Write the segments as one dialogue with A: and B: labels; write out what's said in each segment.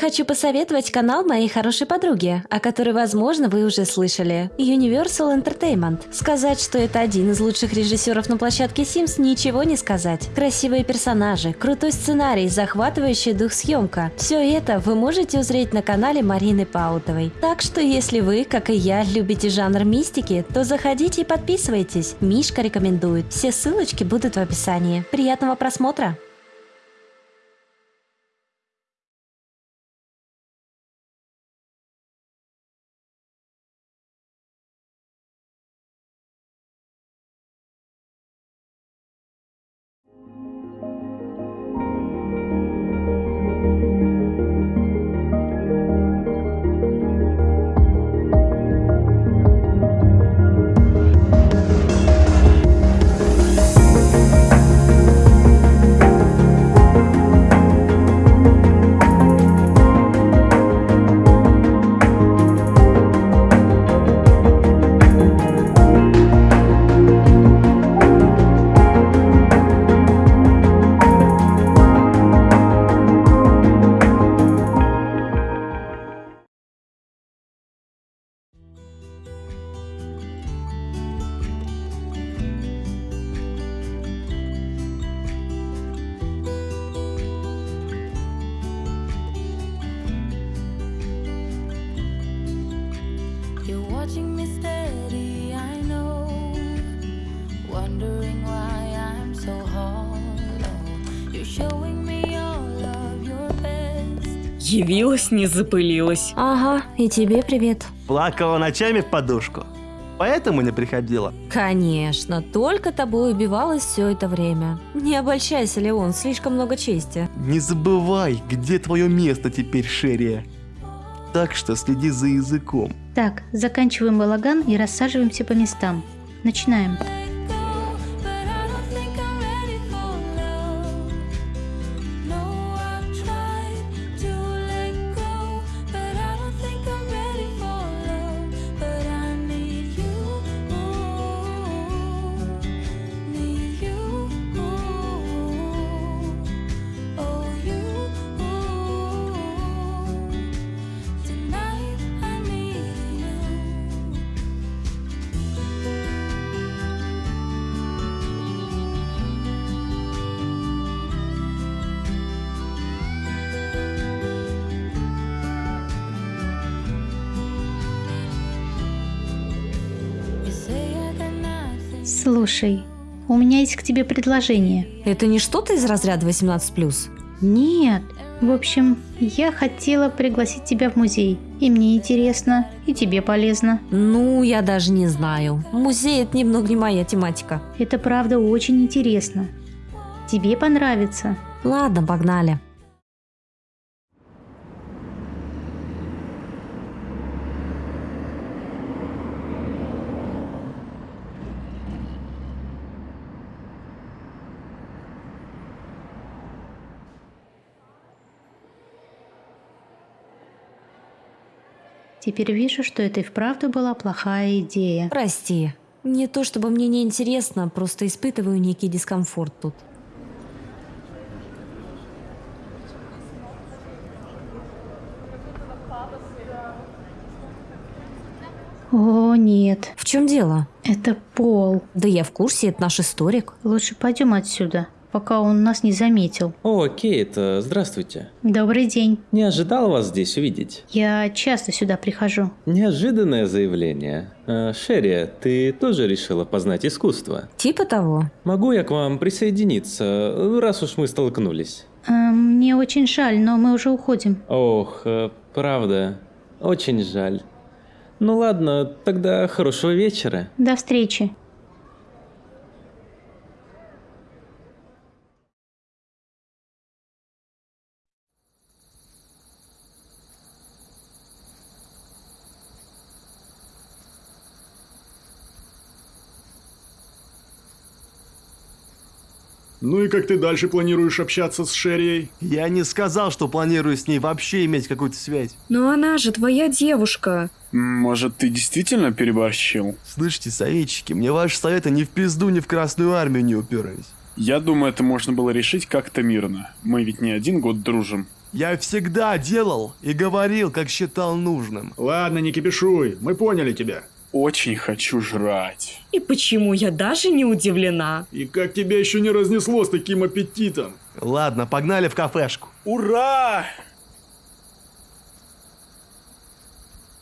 A: Хочу посоветовать канал моей хорошей подруги, о которой, возможно, вы уже слышали. Universal Entertainment. Сказать, что это один из лучших режиссеров на площадке Sims, ничего не сказать. Красивые персонажи, крутой сценарий, захватывающий дух съемка. Все это вы можете узреть на канале Марины Паутовой. Так что, если вы, как и я, любите жанр мистики, то заходите и подписывайтесь. Мишка рекомендует. Все ссылочки будут в описании. Приятного просмотра!
B: You're watching me steady, I know. Wondering why I'm so hollow. You're showing me all of your best.
C: Явилась, не запылилась.
A: Ага, и тебе привет.
D: Плакала ночами в подушку. Поэтому не приходила.
A: Конечно, только тобой убивалась все это время. Не обольщайся, Леон, слишком много чести.
D: Не забывай, где твое место теперь, Шерия. Так что следи за языком.
E: Так, заканчиваем балаган и рассаживаемся по местам. Начинаем. Слушай, у меня есть к тебе предложение.
A: Это не что-то из разряда 18+.
E: Нет. В общем, я хотела пригласить тебя в музей. И мне интересно, и тебе полезно.
A: Ну, я даже не знаю. Музей это немного не моя тематика.
E: Это правда очень интересно. Тебе понравится.
A: Ладно, погнали.
E: Теперь вижу, что это и вправду была плохая идея.
A: Прости. Не то чтобы мне не интересно, просто испытываю некий дискомфорт тут.
E: О, нет.
A: В чем дело?
E: Это Пол.
A: Да я в курсе, это наш историк.
E: Лучше пойдем отсюда, пока он нас не заметил.
F: О, Кейт, э, здравствуйте.
E: Добрый день.
F: Не ожидал вас здесь увидеть.
E: Я часто сюда прихожу.
F: Неожиданное заявление. Э, Шерри, ты тоже решила познать искусство?
A: Типа того.
F: Могу я к вам присоединиться, раз уж мы столкнулись?
E: Эм, мне очень жаль, но мы уже уходим.
F: Ох, э, правда, очень жаль. Ну ладно, тогда хорошего вечера.
E: До встречи.
G: Ну и как ты дальше планируешь общаться с Шеррией?
D: Я не сказал, что планирую с ней вообще иметь какую-то связь.
C: Но она же твоя девушка.
G: Может, ты действительно переборщил?
D: Слышите, советчики, мне ваши советы ни в пизду, ни в Красную Армию не уперлись.
G: Я думаю, это можно было решить как-то мирно. Мы ведь не один год дружим.
D: Я всегда делал и говорил, как считал нужным.
G: Ладно, не кипишуй, мы поняли тебя.
H: Очень хочу жрать.
C: И почему я даже не удивлена?
G: И как тебя еще не разнесло с таким аппетитом?
D: Ладно, погнали в кафешку.
H: Ура!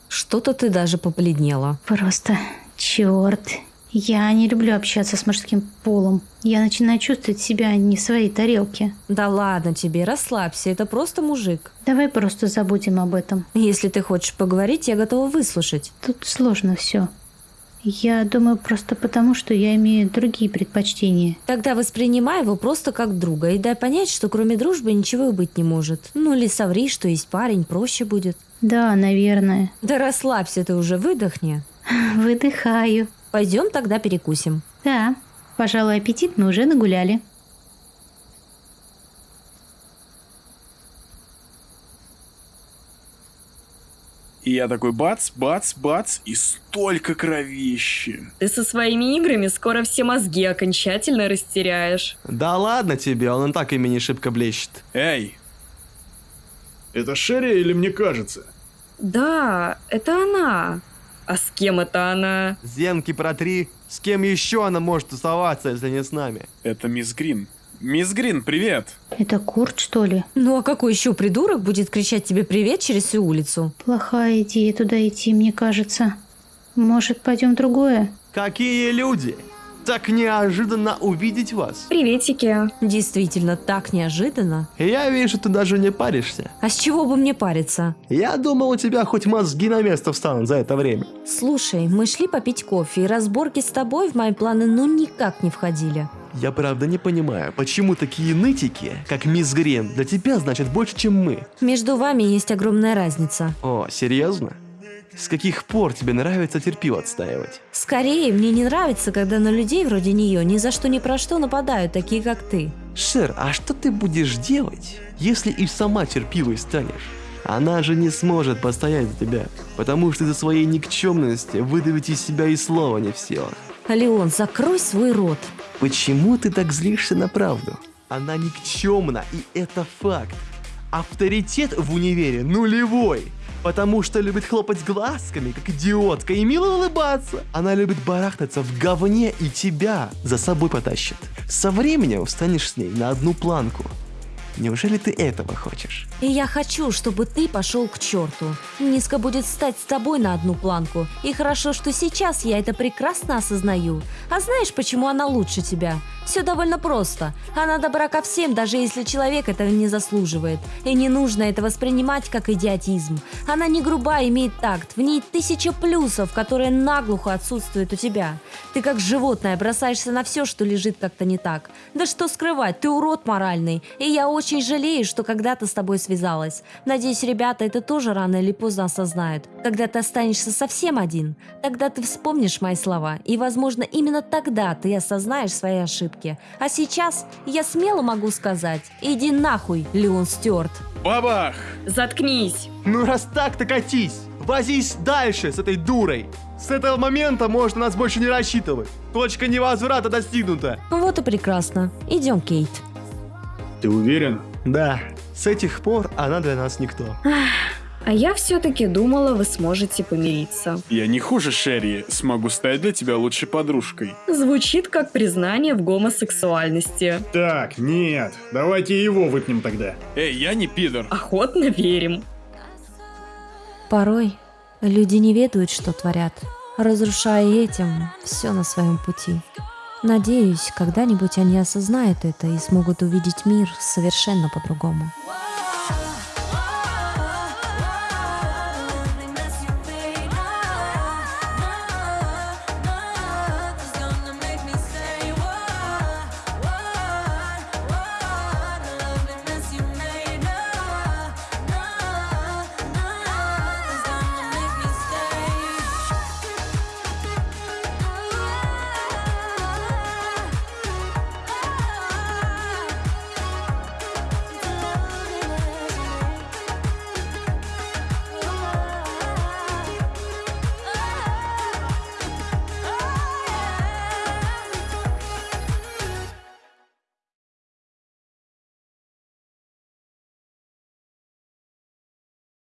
A: Что-то ты даже побледнела.
E: Просто черт. Я не люблю общаться с мужским полом. Я начинаю чувствовать себя не в своей тарелке.
A: Да ладно тебе, расслабься, это просто мужик.
E: Давай просто забудем об этом.
A: Если ты хочешь поговорить, я готова выслушать.
E: Тут сложно все. Я думаю просто потому, что я имею другие предпочтения.
A: Тогда воспринимай его просто как друга и дай понять, что кроме дружбы ничего и быть не может. Ну или соври, что есть парень, проще будет.
E: Да, наверное.
A: Да расслабься ты уже, выдохни.
E: Выдыхаю.
A: Пойдем тогда перекусим.
E: Да, пожалуй, аппетит мы уже нагуляли.
H: И я такой бац, бац, бац, и столько кровищи.
C: Ты со своими играми скоро все мозги окончательно растеряешь.
D: Да ладно тебе, он и так ими не шибко блещет.
H: Эй,
G: Это Шерри или мне кажется?
C: Да, это она. А с кем это она?
D: Зенки протри. С кем еще она может тусоваться, если не с нами?
H: это мисс Грин. Мисс Грин, привет.
E: Это Курт, что ли?
A: Ну а какой еще придурок будет кричать тебе привет через всю улицу?
E: Плохая идея туда идти, мне кажется. Может, пойдем в другое?
D: Какие люди! Так неожиданно увидеть вас.
C: Приветики.
A: Действительно, так неожиданно.
D: Я вижу, ты даже не паришься.
A: А с чего бы мне париться?
D: Я думал, у тебя хоть мозги на место встанут за это время.
A: Слушай, мы шли попить кофе, и разборки с тобой в мои планы ну никак не входили.
D: Я правда не понимаю, почему такие нытики, как мисс Грин, для тебя значит больше, чем мы.
A: Между вами есть огромная разница.
D: О, серьезно? С каких пор тебе нравится терпил отстаивать?
A: Скорее, мне не нравится, когда на людей вроде нее ни за что ни про что нападают, такие как ты.
D: Шер, а что ты будешь делать, если и сама терпилой станешь? Она же не сможет постоять за тебя, потому что из-за своей никчемности выдавить из себя и слова не в силах.
A: Леон, закрой свой рот.
D: Почему ты так злишься на правду? Она никчемна, и это факт. Авторитет в универе нулевой. Потому что любит хлопать глазками, как идиотка, и мило улыбаться. Она любит барахтаться в говне и тебя за собой потащит. Со временем встанешь с ней на одну планку. Неужели ты этого хочешь?
A: Я хочу, чтобы ты пошел к черту. Низко будет стать с тобой на одну планку. И хорошо, что сейчас я это прекрасно осознаю. А знаешь, почему она лучше тебя? Все довольно просто. Она добра ко всем, даже если человек этого не заслуживает. И не нужно это воспринимать как идиотизм. Она не груба, имеет такт. В ней тысяча плюсов, которые наглухо отсутствуют у тебя. Ты как животное бросаешься на все, что лежит как-то не так. Да что скрывать, ты урод моральный. И я очень жалею, что когда-то с тобой связалась. Надеюсь, ребята это тоже рано или поздно осознают. Когда ты останешься совсем один, тогда ты вспомнишь мои слова. И, возможно, именно тогда ты осознаешь свои ошибки. А сейчас я смело могу сказать, иди нахуй, Леон Стюарт.
H: Бабах!
C: Заткнись.
D: Ну раз так, то катись! Возись дальше с этой дурой! С этого момента можно нас больше не рассчитывать. Точка невозврата достигнута.
A: Вот и прекрасно. Идем, Кейт.
G: Ты уверен?
D: Да, с этих пор она для нас никто.
C: А я все-таки думала, вы сможете помириться.
H: Я не хуже Шерри, смогу стать для тебя лучшей подружкой.
C: Звучит как признание в гомосексуальности.
G: Так, нет, давайте его выпнем тогда.
H: Эй, я не пидор.
C: Охотно верим.
A: Порой люди не ведают, что творят, разрушая этим все на своем пути. Надеюсь, когда-нибудь они осознают это и смогут увидеть мир совершенно по-другому.